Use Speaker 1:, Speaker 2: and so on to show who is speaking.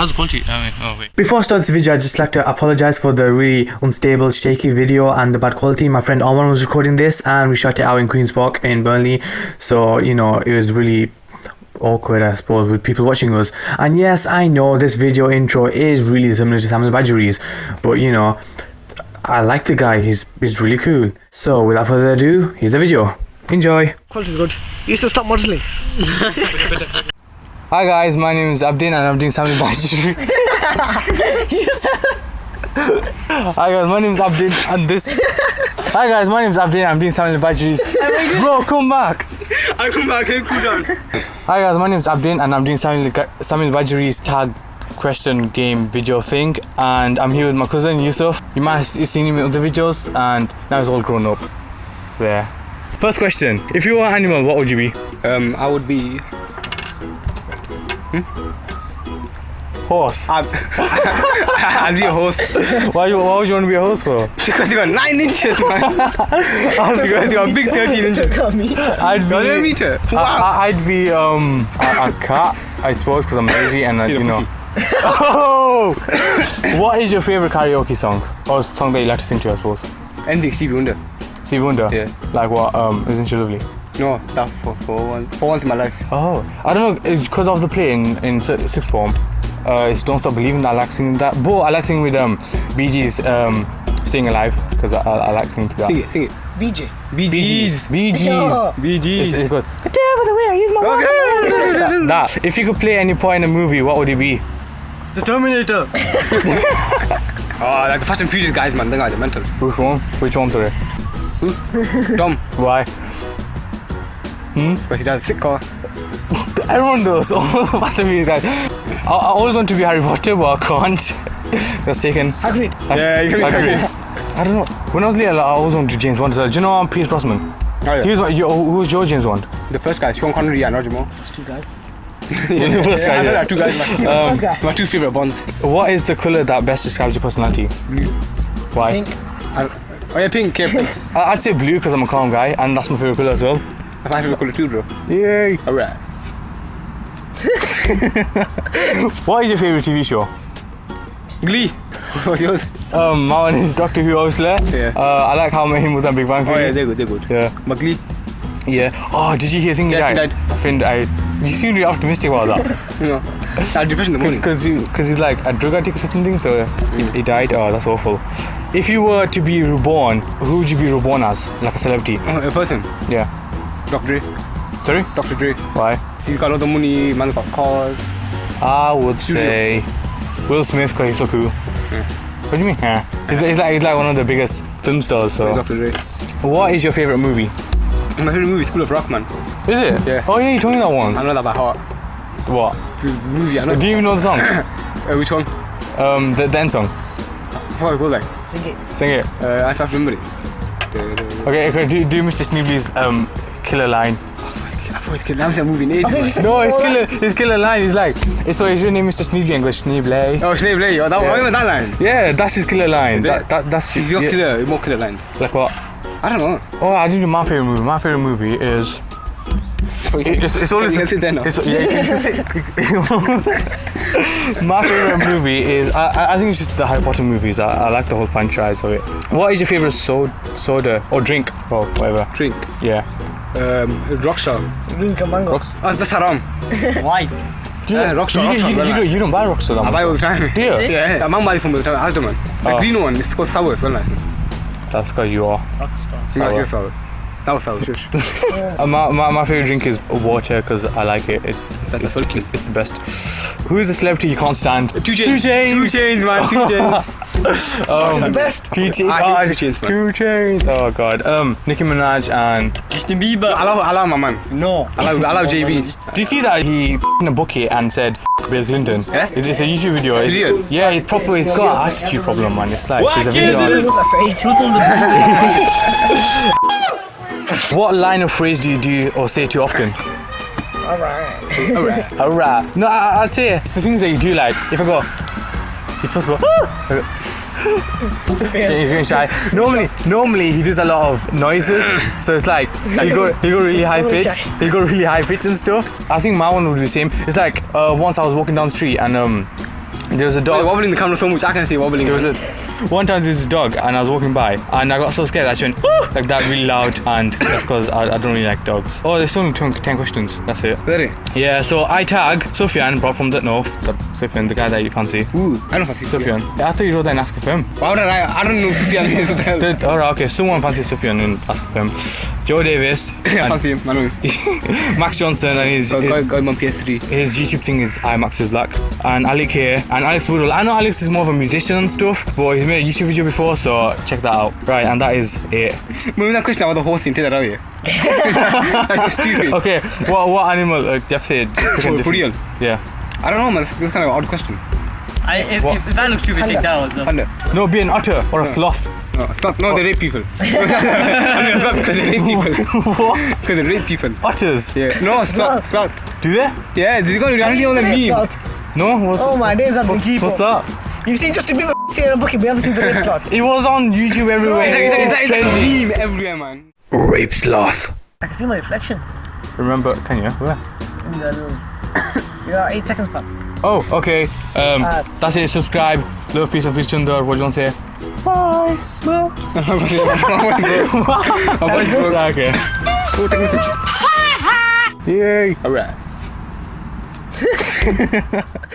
Speaker 1: how's the quality? I mean, oh wait.
Speaker 2: Before I start this video, I'd just like to apologize for the really unstable, shaky video and the bad quality. My friend Omar was recording this and we shot it out in Queen's Park in Burnley. So, you know, it was really awkward, I suppose, with people watching us. And yes, I know this video intro is really similar to Samuel Badgery's, but you know, I like the guy, he's, he's really cool. So, without further ado, here's the video. Enjoy.
Speaker 3: Quality is good. You used to stop modeling.
Speaker 2: Hi guys, my name is Abdin and I'm doing Samuel Badgery. Hi guys, my name is Abdin and this. Hi guys, my name is Abdin. I'm doing Samuel Badgery's. Bro, come back.
Speaker 3: I come back and cool down.
Speaker 2: Hi guys, my name is Abdin and I'm doing Samuel, Samuel Badgery's tag question game video thing and I'm here with my cousin Yusuf. You might have seen him in other videos and now he's all grown up. There. First question. If you were an animal, what would you be?
Speaker 3: Um, I would be.
Speaker 2: Horse.
Speaker 3: I'd, I'd be a horse
Speaker 2: Why, you, why would you want to be a horse for?
Speaker 3: because you got nine inches, man. because you got big 13 inches.
Speaker 2: I'd
Speaker 3: You're a
Speaker 2: be,
Speaker 3: meter.
Speaker 2: I,
Speaker 3: Wow.
Speaker 2: I- I'd be um a, a cat, I suppose, because I'm lazy and uh,
Speaker 3: You're a
Speaker 2: you know. Oh! what is your favorite karaoke song or song that you like to sing to? I suppose.
Speaker 3: Ending Stevie Wonder.
Speaker 2: Stevie Wonder.
Speaker 3: Yeah.
Speaker 2: Like what? Um, isn't she lovely?
Speaker 3: No, that for, for once. For once in my life.
Speaker 2: Oh, I don't know. it's Because of the play in, in sixth form, uh, it's Don't Stop Believing. I like singing that. But I like singing with um, Bee Gees, um, Staying Alive, because I, I, I like singing to that.
Speaker 3: Sing it, sing it.
Speaker 4: BJ.
Speaker 3: Bee Gees.
Speaker 2: Bee Gees.
Speaker 3: Bee
Speaker 2: It's,
Speaker 3: Gees.
Speaker 2: it's good. The devil the way, he's my
Speaker 3: Okay.
Speaker 2: that, that. If you could play any part in a movie, what would it be?
Speaker 4: The Terminator.
Speaker 3: Oh, like the Fast and Furious guys, man. Them guys are mental.
Speaker 2: Which one? Which one, sorry?
Speaker 3: Dumb.
Speaker 2: Why?
Speaker 3: But he does a sick car.
Speaker 2: Everyone does. All the Fast and Furious guys. I, I always want to be Harry Potter, but I can't. That's taken.
Speaker 4: Agreed.
Speaker 3: Yeah, you can be
Speaker 2: Agreed.
Speaker 3: Harry.
Speaker 2: I don't know. When I was little, I always wanted to James Bond. Do you know um, Pierce Brosnan?
Speaker 3: Oh, yeah.
Speaker 2: He was my, your, who was your James Bond?
Speaker 3: The first guy, Sean Connery and Roger Moore.
Speaker 4: It's two guys.
Speaker 2: the first
Speaker 3: Yeah, I
Speaker 2: guy.
Speaker 3: know
Speaker 2: Yeah.
Speaker 3: that two guys. My,
Speaker 2: Um,
Speaker 4: First guy.
Speaker 3: my two favorite Bonds.
Speaker 2: what is the color that best describes your personality? Blue. Why?
Speaker 4: Pink.
Speaker 3: I, oh yeah, pink. Yeah, pink.
Speaker 2: I'd say blue because I'm a calm guy, and that's my favorite color as well.
Speaker 3: My favorite color too, bro.
Speaker 2: Yay!
Speaker 3: Alright.
Speaker 2: What is your favorite TV show?
Speaker 3: Glee. What's yours?
Speaker 2: Um, my one is Doctor Who, obviously.
Speaker 3: Yeah.
Speaker 2: Uh, I like how I him with a Big Bang Theory.
Speaker 3: Oh yeah, they're good, they're good.
Speaker 2: yeah.
Speaker 3: But Glee.
Speaker 2: Yeah. Oh, did you hear Thingy
Speaker 3: Yeah,
Speaker 2: died?
Speaker 3: he
Speaker 2: Finn died. You seem really optimistic about that.
Speaker 3: You know, that depression in the morning.
Speaker 2: Because he's like a drug addict or something, so he, he died. Oh, that's awful. If you were to be reborn, who would you be reborn as? Like a celebrity?
Speaker 3: Oh, a person.
Speaker 2: Yeah.
Speaker 3: Dr. Dre.
Speaker 2: Sorry?
Speaker 3: Dr. Dre.
Speaker 2: Why?
Speaker 3: He's got a lot of money, man's got cars.
Speaker 2: I would say Will Smith because he's so cool. What do you mean? Yeah. He's, he's like he's like one of the biggest film stars. So,
Speaker 3: Dr. Dre.
Speaker 2: what is your favorite movie?
Speaker 3: My favorite movie is School of Rock, man.
Speaker 2: Is it?
Speaker 3: Yeah.
Speaker 2: Oh yeah, you told me that once.
Speaker 3: I know that by heart.
Speaker 2: What?
Speaker 3: The movie, I know.
Speaker 2: Do you even know the song?
Speaker 3: Uh, which one?
Speaker 2: um, the then song.
Speaker 3: How it goes like?
Speaker 4: Sing it.
Speaker 2: Sing it.
Speaker 3: Uh, I can't remember it.
Speaker 2: Okay, okay. Do, do Mr. Schneebly's um killer line.
Speaker 3: Oh, I thought it's kid. I haven't that movie in ages.
Speaker 4: think
Speaker 3: man.
Speaker 4: you said-
Speaker 2: No, his killer, his killer line is like, so is your name Mr. Schneebly and goes Schneebly.
Speaker 3: Oh, Lady. Oh, that,
Speaker 2: Yeah.
Speaker 3: I remember that line.
Speaker 2: Yeah, that's his killer line. That, that, that's
Speaker 3: He's got
Speaker 2: yeah,
Speaker 3: killer, more killer lines.
Speaker 2: Like what?
Speaker 3: I don't know.
Speaker 2: Oh, I didn't do my favorite movie. My favorite movie is. It's, it's always.
Speaker 3: You can sit there now.
Speaker 2: It's, yeah, you can sit. my favorite movie is. I, I- think it's just the Harry Potter movies. I, I like the whole franchise of it. What is your favorite soda, soda or drink or whatever?
Speaker 3: Drink.
Speaker 2: Yeah.
Speaker 3: Um, Rockstar.
Speaker 4: Minka Mango.
Speaker 3: Oh, that's haram.
Speaker 4: Why?
Speaker 2: Do you,
Speaker 3: Rockstar,
Speaker 2: you, you,
Speaker 3: Rockstar,
Speaker 2: you,
Speaker 3: very
Speaker 2: don't, you don't buy Rockstar that
Speaker 3: I
Speaker 2: much.
Speaker 3: buy all the time.
Speaker 2: Do you?
Speaker 3: Yeah, yeah. I'm buying from the time. Asda man. The
Speaker 2: Oh.
Speaker 3: green one. It's called sour. It's well nice.
Speaker 2: That's because you are.
Speaker 3: That's
Speaker 2: Sour.
Speaker 3: your sour. That was sour. Shush.
Speaker 2: Uh, my, my, my favorite drink is water because I like it. It's it's, it's,
Speaker 3: the
Speaker 2: it's, it's the best. Who is a celebrity you can't stand?
Speaker 3: Two Chainz.
Speaker 2: Two Chainz.
Speaker 3: Two Chainz, man. Two chains.
Speaker 2: Um,
Speaker 4: the best.
Speaker 2: Two Chainz.
Speaker 3: I
Speaker 2: Oh,
Speaker 3: hate Two Chainz, man.
Speaker 2: Two Chainz. Oh god. Um, Nicki Minaj and.
Speaker 4: Justin Bieber.
Speaker 3: I love, I love my man.
Speaker 4: No.
Speaker 3: I love, I love JB.
Speaker 2: Do you see that he in a bucket and said F- Bill Clinton?
Speaker 3: Yeah?
Speaker 2: It's, it's a YouTube video.
Speaker 3: It's real?
Speaker 2: Yeah, it's proper. It's got an attitude problem, man. It's like there's a video. on.
Speaker 4: That's.
Speaker 2: What line of phrase do you do or say too often?
Speaker 4: Alright.
Speaker 3: Alright.
Speaker 2: Alright. No, I, I'd say it's the things that you do. Like if I go, you're supposed to go. He's getting shy. Normally, normally he does a lot of noises, so it's like he go he go really high pitch, he go really high pitch and stuff. I think my one would be the same. It's like uh, once I was walking down the street and um There was a
Speaker 3: Wait,
Speaker 2: dog.
Speaker 3: wobbling the camera so much, I can see wobbling.
Speaker 2: There was a one time there was a dog and I was walking by and I got so scared that she went "Woo!" like that really loud and that's because I, I don't really like dogs. Oh, there's only 10 10 questions. That's it.
Speaker 3: Really?
Speaker 2: Yeah, so I tag Sufyan, brought from the north. The, Sufyan, the guy that you fancy.
Speaker 3: Ooh, I don't fancy
Speaker 2: Sufyan. Yeah, I thought you wrote that and asked for him.
Speaker 3: Why would I? I don't know Sufyan is. What the hell?
Speaker 2: Did- Alright, okay, someone fancies Sufyan and ask for him. Joe Davis,
Speaker 3: I
Speaker 2: and
Speaker 3: fancy him. Know.
Speaker 2: Max Johnson, and his, his,
Speaker 3: on PS3.
Speaker 2: his YouTube thing is IMAX is Black. And Ali K and Alex Woodall. I know Alex is more of a musician and stuff, but he's made a YouTube video before, so check that out. Right, and that is it.
Speaker 3: Remember that question about the horse in Tida Ravi? That's so stupid.
Speaker 2: Okay, what what animal? Uh, Jeff said.
Speaker 3: For, for real?
Speaker 2: Yeah.
Speaker 3: I don't know, man. It's kind of an odd question.
Speaker 4: I, if,
Speaker 2: What?
Speaker 4: if, if I look stupid, take that out. So.
Speaker 3: Panda.
Speaker 2: No, be an otter or a sloth.
Speaker 3: No, it's not. No, they rape people. I mean, it's not because they rape people.
Speaker 2: what?
Speaker 3: Because they rape people.
Speaker 2: Otters?
Speaker 3: Yeah. No, sloth. Sloth.
Speaker 2: Do they?
Speaker 3: Yeah, they got reality on the meme.
Speaker 4: Sloth.
Speaker 2: No. What's,
Speaker 4: Oh my days, I've been keeping.
Speaker 2: what's that?
Speaker 4: You've seen Justin Bieber see in a bucket, but you haven't seen the red sloth.
Speaker 2: It was on YouTube everywhere.
Speaker 3: It's,
Speaker 2: It
Speaker 3: it's,
Speaker 2: was
Speaker 3: it's, it's a meme everywhere, man.
Speaker 2: Rape sloth.
Speaker 4: I can see my reflection.
Speaker 2: Remember? Can you? Where?
Speaker 4: You got, little- you got eight seconds, fam.
Speaker 2: Oh, okay. Um,
Speaker 4: Uh,
Speaker 2: that's it. Subscribe. Love, peace, of peace, Chunder. What do you want to say? Bye.
Speaker 4: Bye.
Speaker 3: I'm going to go.
Speaker 2: okay.
Speaker 3: Go take a picture.
Speaker 2: Yay.
Speaker 3: Alright.